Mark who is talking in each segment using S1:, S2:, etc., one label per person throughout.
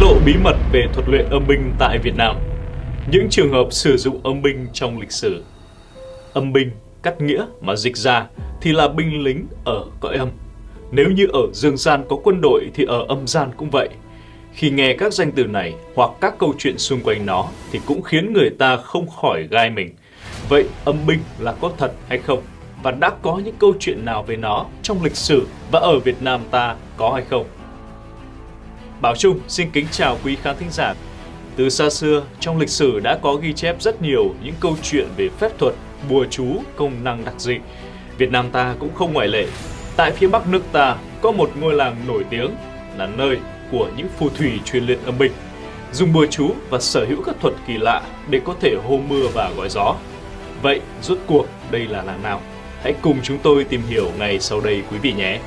S1: lộ bí mật về thuật luyện âm binh tại Việt Nam. Những trường hợp sử dụng âm binh trong lịch sử. Âm binh, cắt nghĩa mà dịch ra thì là binh lính ở cõi âm. Nếu như ở dương gian có quân đội thì ở âm gian cũng vậy. Khi nghe các danh từ này hoặc các câu chuyện xung quanh nó thì cũng khiến người ta không khỏi gai mình. Vậy âm binh là có thật hay không? Và đã có những câu chuyện nào về nó trong lịch sử và ở Việt Nam ta có hay không? Bảo Trung xin kính chào quý khán thính giả. Từ xa xưa, trong lịch sử đã có ghi chép rất nhiều những câu chuyện về phép thuật, bùa chú, công năng đặc dị. Việt Nam ta cũng không ngoại lệ. Tại phía Bắc nước ta có một ngôi làng nổi tiếng là nơi của những phù thủy truyền luyện âm binh, dùng bùa chú và sở hữu các thuật kỳ lạ để có thể hô mưa và gọi gió. Vậy rốt cuộc đây là làng nào? Hãy cùng chúng tôi tìm hiểu ngày sau đây quý vị nhé.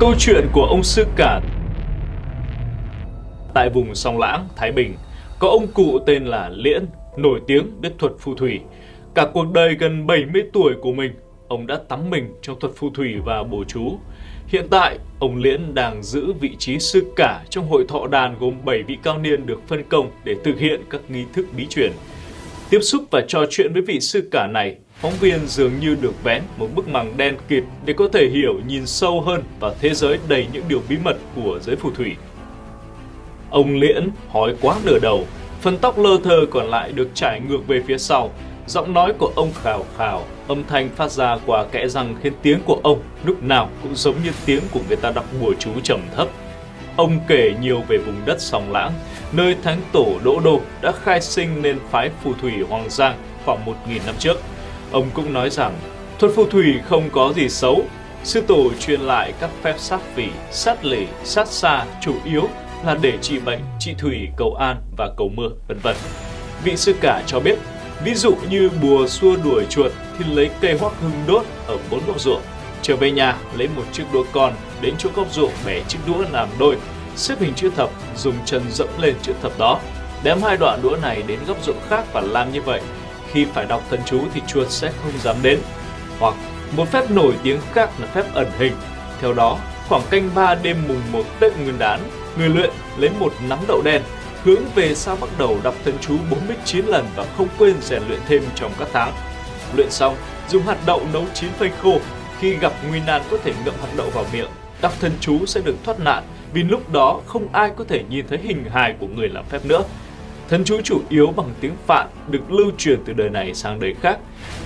S1: Câu chuyện của ông Sư Cả Tại vùng Song Lãng, Thái Bình, có ông cụ tên là Liễn, nổi tiếng biết thuật phù thủy. Cả cuộc đời gần 70 tuổi của mình, ông đã tắm mình trong thuật phù thủy và bổ chú. Hiện tại, ông Liễn đang giữ vị trí sư cả trong hội thọ đàn gồm 7 vị cao niên được phân công để thực hiện các nghi thức bí truyền. Tiếp xúc và trò chuyện với vị sư cả này, phóng viên dường như được vén một bức màng đen kịt để có thể hiểu nhìn sâu hơn vào thế giới đầy những điều bí mật của giới phù thủy. Ông Liễn hói quá nửa đầu, phần tóc lơ thơ còn lại được trải ngược về phía sau. Giọng nói của ông khào khào, âm thanh phát ra qua kẽ răng khiến tiếng của ông lúc nào cũng giống như tiếng của người ta đọc bùa chú trầm thấp. Ông kể nhiều về vùng đất sòng lãng, nơi thánh tổ Đỗ Đô đã khai sinh nên phái phù thủy Hoàng Giang khoảng 1.000 năm trước. Ông cũng nói rằng thuật phù thủy không có gì xấu. Sư tổ truyền lại các phép sát phỉ, sát lì, sát xa chủ yếu là để trị bệnh, trị thủy, cầu an và cầu mưa, vân vân. Vị sư cả cho biết, ví dụ như bùa xua đuổi chuột thì lấy cây hoắc hưng đốt ở bốn góc ruộng. Trở về nhà, lấy một chiếc đũa con, đến chỗ góc ruộng bẻ chiếc đũa làm đôi, xếp hình chữ thập, dùng chân dẫm lên chữ thập đó. Đếm hai đoạn đũa này đến góc ruộng khác và làm như vậy. Khi phải đọc thần chú thì chuột sẽ không dám đến. Hoặc một phép nổi tiếng khác là phép ẩn hình. Theo đó, khoảng canh ba đêm mùng 1 Tết Nguyên đán, người luyện lấy một nắm đậu đen hướng về sau bắt đầu đọc thần chú 49 lần và không quên rèn luyện thêm trong các tháng. Luyện xong, dùng hạt đậu nấu chín phơi khô. Khi gặp nguy nan có thể ngậm hạt đậu vào miệng. Đọc thần chú sẽ được thoát nạn vì lúc đó không ai có thể nhìn thấy hình hài của người làm phép nữa. Thần chú chủ yếu bằng tiếng Phạn được lưu truyền từ đời này sang đời khác.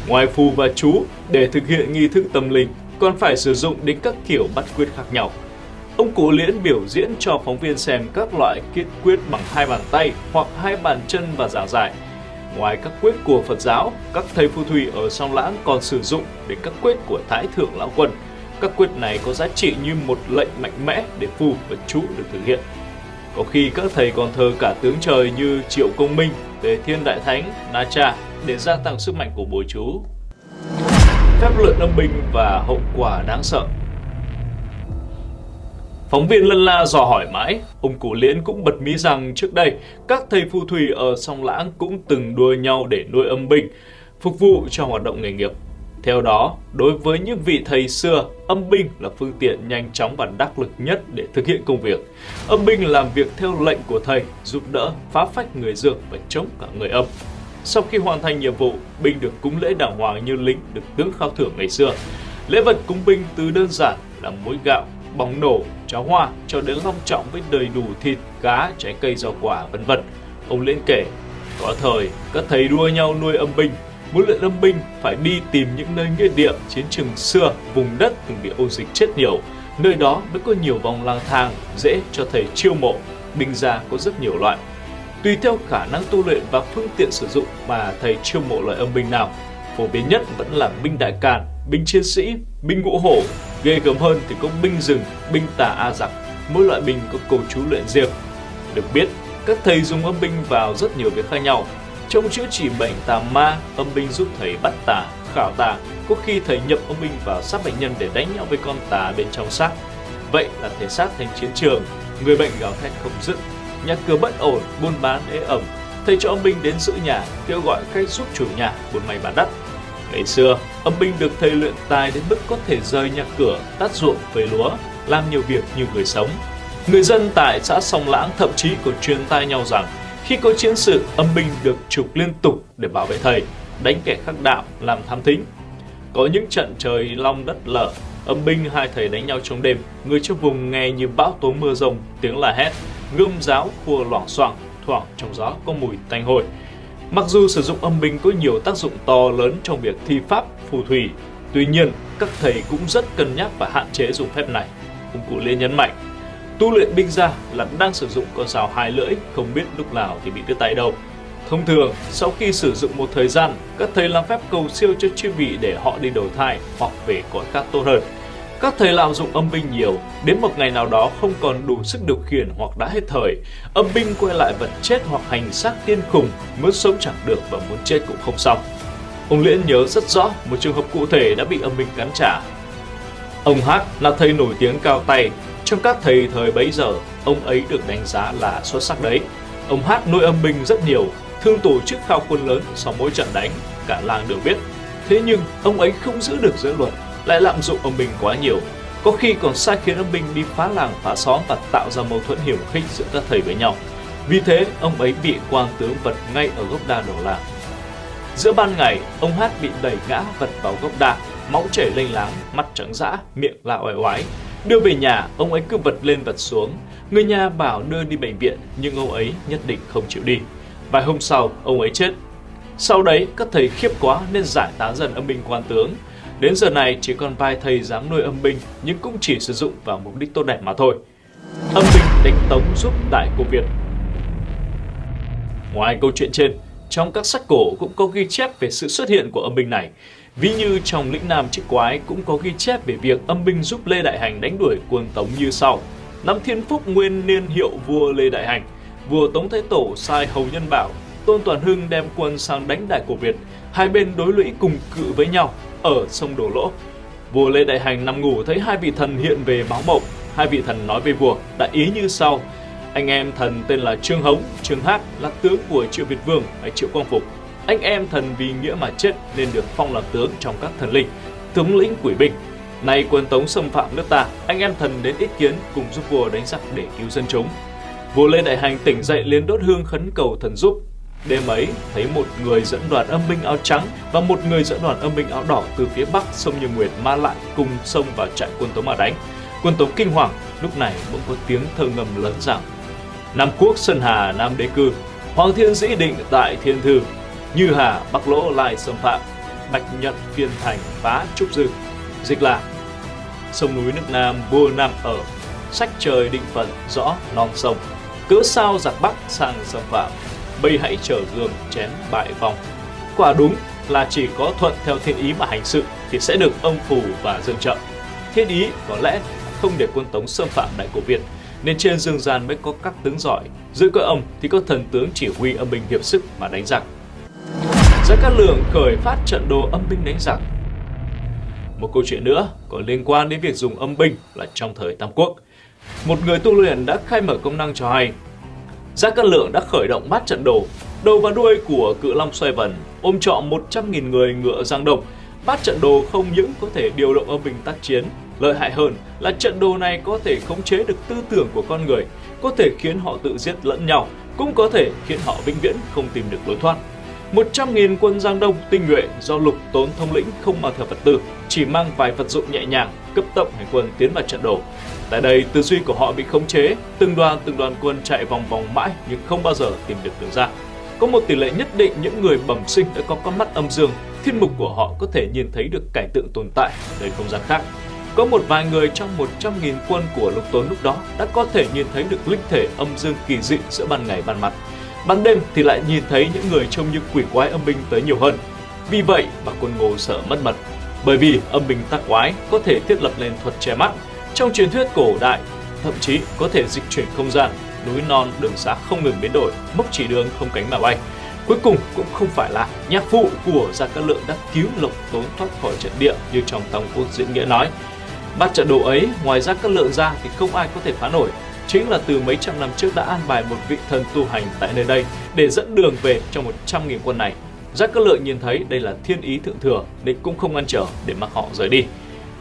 S1: Ngoài phù và chú, để thực hiện nghi thức tâm linh, còn phải sử dụng đến các kiểu bắt quyết khác nhau. Ông cụ Liễn biểu diễn cho phóng viên xem các loại kết quyết bằng hai bàn tay hoặc hai bàn chân và giảng giải. Ngoài các quyết của Phật giáo, các thầy phù thủy ở song lãng còn sử dụng đến các quyết của Thái Thượng Lão Quân. Các quyết này có giá trị như một lệnh mạnh mẽ để phù và chú được thực hiện. Có khi các thầy còn thờ cả tướng trời như Triệu Công Minh, Tề Thiên Đại Thánh, Na Cha để gia tăng sức mạnh của bùa chú. Phép luyện âm binh và hậu quả đáng sợ Phóng viên lân la dò hỏi mãi, ông cụ Liễn cũng bật mí rằng trước đây các thầy phù thủy ở sông Lãng cũng từng đua nhau để nuôi âm binh, phục vụ cho hoạt động nghề nghiệp. Theo đó, đối với những vị thầy xưa, âm binh là phương tiện nhanh chóng và đắc lực nhất để thực hiện công việc. Âm binh làm việc theo lệnh của thầy, giúp đỡ, phá phách người dương và chống cả người âm. Sau khi hoàn thành nhiệm vụ, binh được cúng lễ đàng hoàng như lính được tướng khao thưởng ngày xưa. Lễ vật cúng binh từ đơn giản là muối gạo, bóng nổ, cháo hoa cho đến long trọng với đầy đủ thịt, cá, trái cây, rau quả, vân vân. Ông Liên kể, có thời các thầy đua nhau nuôi âm binh, muốn luyện âm binh phải đi tìm những nơi nghĩa địa, chiến trường xưa, vùng đất từng bị ô dịch chết nhiều. Nơi đó mới có nhiều vòng lang thang, dễ cho thầy chiêu mộ. Binh gia có rất nhiều loại. Tùy theo khả năng tu luyện và phương tiện sử dụng mà thầy chiêu mộ loại âm binh nào. Phổ biến nhất vẫn là binh đại càn, binh chiến sĩ, binh ngũ hổ, Ghê gớm hơn thì có binh rừng, binh tà A giặc, mỗi loại binh có cầu chú luyện riêng. Được biết, các thầy dùng âm binh vào rất nhiều việc khác nhau. Trong chữa trị bệnh tà ma, âm binh giúp thầy bắt tà, khảo tà. Có khi thầy nhập âm binh vào xác bệnh nhân để đánh nhau với con tà bên trong xác. Vậy là thể xác thành chiến trường, người bệnh gào thét không dứt, nhà cửa bất ổn, buôn bán ế ẩm. Thầy cho âm binh đến giữ nhà, kêu gọi khách giúp chủ nhà buôn may bán đắt Ngày xưa, âm binh được thầy luyện tài đến mức có thể rời nhà cửa, tắt ruộng về lúa, làm nhiều việc như người sống. Người dân tại xã Sông Lãng thậm chí còn truyền tai nhau rằng khi có chiến sự, âm binh được trục liên tục để bảo vệ thầy, đánh kẻ khắc đạo, làm tham thính. Có những trận trời long đất lở, âm binh hai thầy đánh nhau trong đêm, người trong vùng nghe như bão tố mưa rông, tiếng la hét, gươm giáo khua loảng xoảng, thoảng trong gió có mùi tanh hôi. Mặc dù sử dụng âm binh có nhiều tác dụng to lớn trong việc thi pháp, phù thủy, tuy nhiên các thầy cũng rất cân nhắc và hạn chế dùng phép này. Ông cụ Lê nhấn mạnh, tu luyện binh ra là đang sử dụng con dao hai lưỡi, không biết lúc nào thì bị đứt tay đâu. Thông thường, sau khi sử dụng một thời gian, các thầy làm phép cầu siêu cho chư vị để họ đi đầu thai hoặc về cõi khác tốt hơn. Các thầy lạm dụng âm binh nhiều, đến một ngày nào đó không còn đủ sức điều khiển hoặc đã hết thời, âm binh quay lại vật chết hoặc hành xác tiên khùng, muốn sống chẳng được và muốn chết cũng không xong. Ông Liễn nhớ rất rõ một trường hợp cụ thể đã bị âm binh cắn trả. Ông Hát là thầy nổi tiếng cao tay, trong các thầy thời bấy giờ, ông ấy được đánh giá là xuất sắc đấy. Ông Hát nuôi âm binh rất nhiều, thường tổ chức khao quân lớn sau mỗi trận đánh, cả làng đều biết. Thế nhưng, ông ấy không giữ được giới luật, lại lạm dụng âm binh quá nhiều. Có khi còn sai khiến âm binh đi phá làng phá xóm và tạo ra mâu thuẫn hiểm khích giữa các thầy với nhau. Vì thế, ông ấy bị quan tướng vật ngay ở gốc đa đầu làng. Giữa ban ngày, ông Hát bị đẩy ngã vật vào gốc đa, máu chảy lênh láng, mắt trắng dã, miệng la oai oái. Đưa về nhà, ông ấy cứ vật lên vật xuống. Người nhà bảo đưa đi bệnh viện, nhưng ông ấy nhất định không chịu đi. Vài hôm sau, ông ấy chết. Sau đấy, các thầy khiếp quá nên giải tán dần âm binh quan tướng. Đến giờ này, chỉ còn vài thầy dám nuôi âm binh, nhưng cũng chỉ sử dụng vào mục đích tốt đẹp mà thôi. Âm binh đánh tống giúp Đại Cô Việt Ngoài câu chuyện trên, trong các sách cổ cũng có ghi chép về sự xuất hiện của âm binh này. Ví như trong lĩnh Nam Trích Quái cũng có ghi chép về việc âm binh giúp Lê Đại Hành đánh đuổi quân Tống như sau. Năm Thiên Phúc nguyên niên hiệu vua Lê Đại Hành, vua Tống Thái Tổ sai Hầu Nhân Bảo, Tôn Toàn Hưng đem quân sang đánh Đại Cổ Việt, hai bên đối lũy cùng cự với nhau ở sông đổ Lỗ. Vua Lê Đại Hành nằm ngủ thấy hai vị thần hiện về báo mộng, hai vị thần nói với vua, đại ý như sau: anh em thần tên là Trương Hống, Trương Hát là tướng của Triệu Việt Vương hay Triệu Quang Phục. Anh em thần vì nghĩa mà chết nên được phong làm tướng trong các thần linh, tướng lĩnh quỷ binh. Nay quân Tống xâm phạm nước ta, anh em thần đến ý kiến cùng giúp vua đánh giặc để cứu dân chúng. Vua Lê Đại Hành tỉnh dậy liền đốt hương khấn cầu thần giúp. Đêm ấy, thấy một người dẫn đoàn âm binh áo trắng và một người dẫn đoàn âm binh áo đỏ từ phía bắc sông Như Nguyệt ma lại cùng sông vào trại quân Tống mà đánh. Quân Tống kinh hoàng, lúc này bỗng có tiếng thơ ngầm lớn rằng Nam quốc Sơn Hà Nam đế cư, Hoàng thiên dĩ định tại thiên thư, như Hà Bắc lỗ lại xâm phạm, Bạch nhận phiên thành phá trúc dư. Dịch là Sông núi nước Nam vua Nam ở, sách trời định phận rõ non sông. Cớ sao giặc Bắc sang xâm phạm, bây hãy trở gương chén bại vòng. Quả đúng là chỉ có thuận theo thiên ý mà hành sự thì sẽ được ông phù và dương trợ. Thiên ý có lẽ không để quân Tống xâm phạm Đại Cổ Việt, nên trên dương gian mới có các tướng giỏi, Giữa cõi ông thì có thần tướng chỉ huy âm binh hiệp sức mà đánh giặc. Giữa các Lượng khởi phát trận đồ âm binh đánh giặc. Một câu chuyện nữa có liên quan đến việc dùng âm binh là trong thời Tam Quốc. Một người tu luyện đã khai mở công năng cho hay. Gia Cát Lượng đã khởi động bát trận đồ, đầu và đuôi của cự long xoay vần, ôm trọn 100.000 người ngựa giang độc Bát trận đồ không những có thể điều động âm binh tác chiến Lợi hại hơn là trận đồ này có thể khống chế được tư tưởng của con người, có thể khiến họ tự giết lẫn nhau, cũng có thể khiến họ vĩnh viễn không tìm được lối thoát. 100.000 quân Giang Đông tinh nhuệ do lục tốn thông lĩnh không mang theo vật tư, chỉ mang vài vật dụng nhẹ nhàng, cấp tốc hành quân tiến vào trận đồ. Tại đây, tư duy của họ bị khống chế, từng đoàn từng đoàn quân chạy vòng vòng mãi nhưng không bao giờ tìm được đường ra. Có một tỷ lệ nhất định những người bẩm sinh đã có con mắt âm dương, thiên mục của họ có thể nhìn thấy được cảnh tượng tồn tại nơi không gian khác. Có một vài người trong 100.000 quân của lục tốn lúc đó đã có thể nhìn thấy được linh thể âm dương kỳ dị giữa ban ngày ban mặt. Ban đêm thì lại nhìn thấy những người trông như quỷ quái âm binh tới nhiều hơn. Vì vậy mà quân ngô sợ mất mật. Bởi vì âm binh tác quái có thể thiết lập lên thuật che mắt. Trong truyền thuyết cổ đại, thậm chí có thể dịch chuyển không gian, núi non, đường xá không ngừng biến đổi, mốc chỉ đường không cánh mà bay. Cuối cùng cũng không phải là nhạc phụ của Gia Cát Lượng đã cứu Lộc Tốn thoát khỏi trận địa như trong tổng Quốc diễn nghĩa nói, Bát trận đồ ấy, ngoài ra các lượng ra thì không ai có thể phá nổi. Chính là từ mấy trăm năm trước đã an bài một vị thần tu hành tại nơi đây để dẫn đường về cho 100.000 quân này. Giác Cát Lượng nhìn thấy đây là thiên ý thượng thừa nên cũng không ngăn trở để mặc họ rời đi.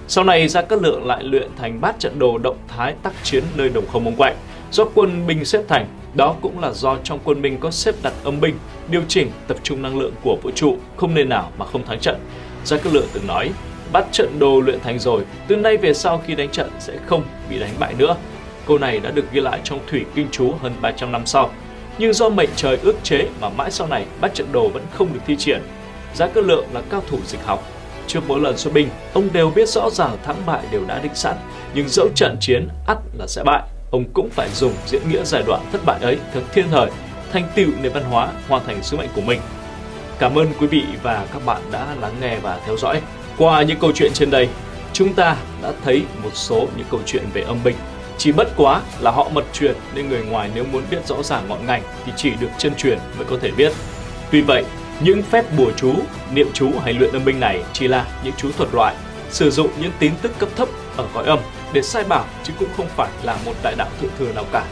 S1: Sau này Gia Cát Lượng lại luyện thành bát trận đồ động thái tác chiến nơi đồng không mông quạnh do quân binh xếp thành. Đó cũng là do trong quân binh có xếp đặt âm binh, điều chỉnh tập trung năng lượng của vũ trụ, không nên nào mà không thắng trận. Gia Cát Lượng từng nói, bắt trận đồ luyện thành rồi, từ nay về sau khi đánh trận sẽ không bị đánh bại nữa. Câu này đã được ghi lại trong Thủy Kinh Chú hơn 300 năm sau. Nhưng do mệnh trời ước chế mà mãi sau này bắt trận đồ vẫn không được thi triển. Giá cơ Lượng là cao thủ dịch học. Trước mỗi lần xuất binh, ông đều biết rõ ràng thắng bại đều đã định sẵn, nhưng dẫu trận chiến ắt là sẽ bại, ông cũng phải dùng diễn nghĩa giai đoạn thất bại ấy thật thiên thời, thành tựu nền văn hóa, hoàn thành sứ mệnh của mình. Cảm ơn quý vị và các bạn đã lắng nghe và theo dõi. Qua những câu chuyện trên đây, chúng ta đã thấy một số những câu chuyện về âm binh. Chỉ bất quá là họ mật truyền nên người ngoài nếu muốn biết rõ ràng ngọn ngành thì chỉ được chân truyền mới có thể biết. Tuy vậy, những phép bùa chú, niệm chú hay luyện âm binh này chỉ là những chú thuật loại, sử dụng những tín tức cấp thấp ở cõi âm để sai bảo chứ cũng không phải là một đại đạo thượng thừa nào cả.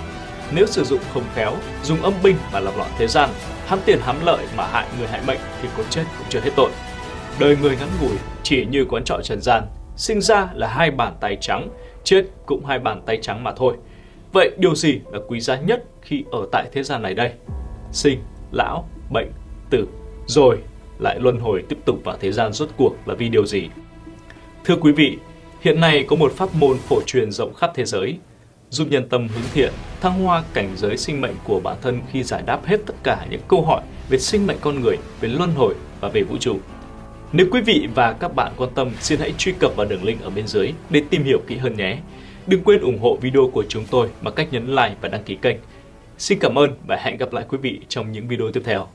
S1: Nếu sử dụng không khéo, dùng âm binh mà lập loạn thế gian, hám tiền hám lợi mà hại người hại mệnh thì có chết cũng chưa hết tội. Đời người ngắn ngủi chỉ như quán trọ trần gian, sinh ra là hai bàn tay trắng, chết cũng hai bàn tay trắng mà thôi. Vậy điều gì là quý giá nhất khi ở tại thế gian này đây? Sinh, lão, bệnh, tử, rồi lại luân hồi tiếp tục vào thế gian rốt cuộc là vì điều gì? Thưa quý vị, hiện nay có một pháp môn phổ truyền rộng khắp thế giới, giúp nhân tâm hướng thiện, thăng hoa cảnh giới sinh mệnh của bản thân khi giải đáp hết tất cả những câu hỏi về sinh mệnh con người, về luân hồi và về vũ trụ. Nếu quý vị và các bạn quan tâm, xin hãy truy cập vào đường link ở bên dưới để tìm hiểu kỹ hơn nhé. Đừng quên ủng hộ video của chúng tôi bằng cách nhấn like và đăng ký kênh. Xin cảm ơn và hẹn gặp lại quý vị trong những video tiếp theo.